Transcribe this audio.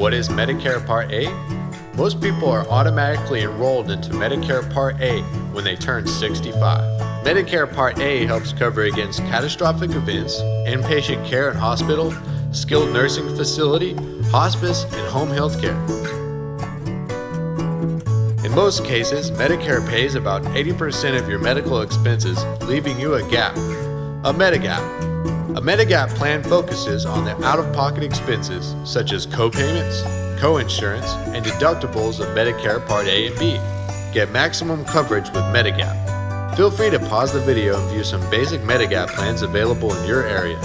What is Medicare Part A? Most people are automatically enrolled into Medicare Part A when they turn 65. Medicare Part A helps cover against catastrophic events, inpatient care in hospital, skilled nursing facility, hospice, and home health care. In most cases, Medicare pays about 80% of your medical expenses, leaving you a gap. A Medigap. A Medigap plan focuses on the out-of-pocket expenses such as co-payments, co-insurance, and deductibles of Medicare Part A and B. Get maximum coverage with Medigap. Feel free to pause the video and view some basic Medigap plans available in your area.